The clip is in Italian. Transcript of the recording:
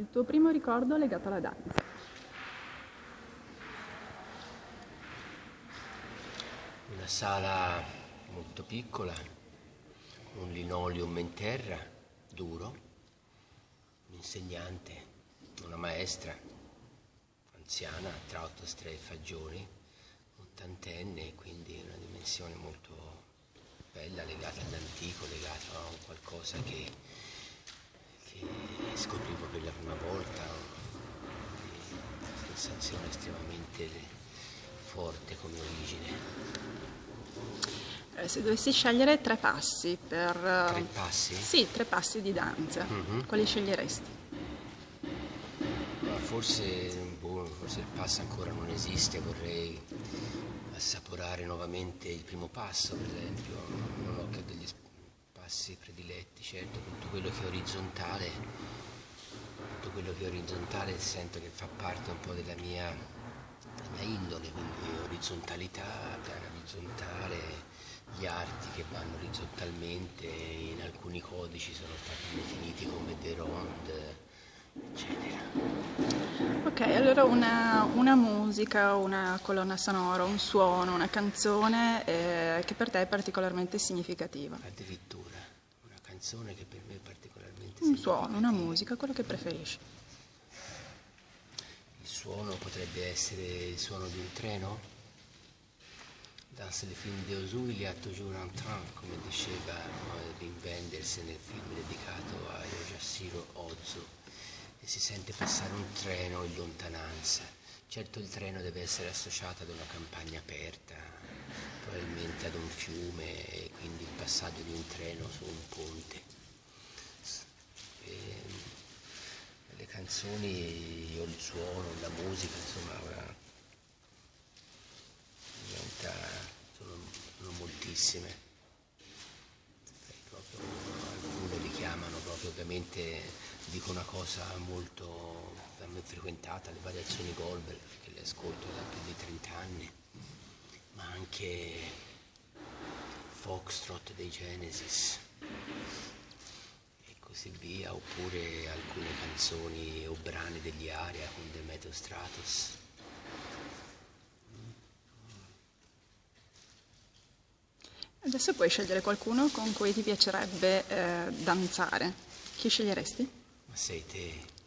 Il tuo primo ricordo legato alla danza? Una sala molto piccola, un linoleum in terra, duro, un insegnante, una maestra, anziana, tra otto e fagioni, ottantenne, quindi una dimensione molto bella, legata all'antico, legata a qualcosa che, scoprivo per la prima volta, una sensazione estremamente forte come origine. Eh, se dovessi scegliere tre passi per... Tre passi? Sì, tre passi di danza, mm-hmm. quali sceglieresti? Forse, boh, forse il passo ancora non esiste, vorrei assaporare nuovamente il primo passo, per esempio, non ho che degli passi prediletti, certo, tutto quello che è orizzontale, tutto quello che è orizzontale sento che fa parte un po' della mia, della indole, quindi orizzontalità, piano orizzontale, gli arti che vanno orizzontalmente, in alcuni codici sono stati definiti come The Ronde, eccetera. Ok, allora una, una, musica, una colonna sonora, un suono, una canzone eh, che per te è particolarmente significativa. Addirittura, canzone che per me è particolarmente un suono, una musica, quello che preferisci. Il suono potrebbe essere il suono di un treno? Dans le film de Ozu, il y a toujours un train, come diceva Wim Wenders nel film dedicato a Yojashiro Ozu e si sente passare un treno in lontananza. Certo il treno deve essere associato ad una campagna aperta, probabilmente ad un fiume e quindi il passaggio di un treno su un ponte. E le canzoni o il suono, la musica, insomma, ora diventa, sono, sono moltissime. Proprio, alcune richiamano proprio ovviamente dico una cosa molto da me frequentata, le variazioni Goldberg, che le ascolto da più di 30 anni, ma anche Foxtrot dei Genesis e così via, oppure alcune canzoni o brani degli Aria con Demetrio Stratos. Adesso puoi scegliere qualcuno con cui ti piacerebbe eh, danzare. Chi sceglieresti? Ma sei te.